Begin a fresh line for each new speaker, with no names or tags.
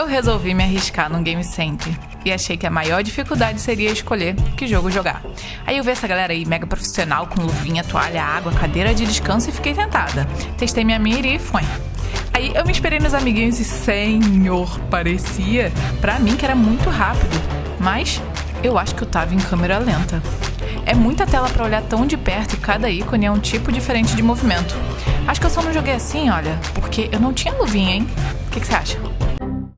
Eu resolvi me arriscar num Game Center e achei que a maior dificuldade seria escolher que jogo jogar. Aí eu vi essa galera aí mega profissional com luvinha, toalha, água, cadeira de descanso e fiquei tentada. Testei minha mira e foi. Aí eu me esperei nos amiguinhos e senhor, parecia para mim que era muito rápido, mas eu acho que eu tava em câmera lenta. É muita tela para olhar tão de perto e cada ícone é um tipo diferente de movimento. Acho que eu só não joguei assim, olha, porque eu não tinha luvinha, hein? O que, que você acha?